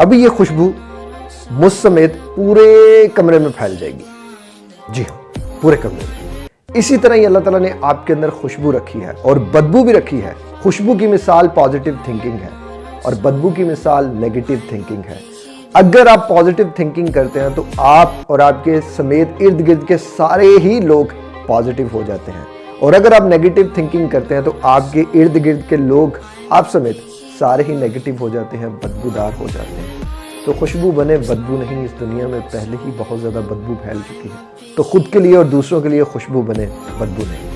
अभी ये खुशबू मुझ समेत पूरे कमरे में फैल जाएगी। जी हाँ पूरे कमरे में। इसी तरह ही अल्लाह ताला ने आपके अंदर खुशबू रखी है और बदबू भी रखी है। खुशबू की मिसाल पॉजिटिव थिंकिंग है और बदबू की मिसाल नेगेटिव थिंकिंग है। अगर आप पॉजिटिव थिंकिंग करते हैं तो आप और आपके समेत इर्द गिर्द के सारे ही लोग पॉजिटिव हो जाते हैं। और अगर आप नेगेटिव थिंकिंग करते हैं तो आपके इर्द गिर्द के लोग आप समेत सारे ही नेगेटिव हो जाते हैं, बदबूदार हो जाते हैं। तो खुशबू बने, बदबू नहीं, इस दुनिया में पहले ही बहुत ज़्यादा बदबू फैल चुकी है। तो खुद के लिए और दूसरों के लिए खुशबू बने, बदबू नहीं।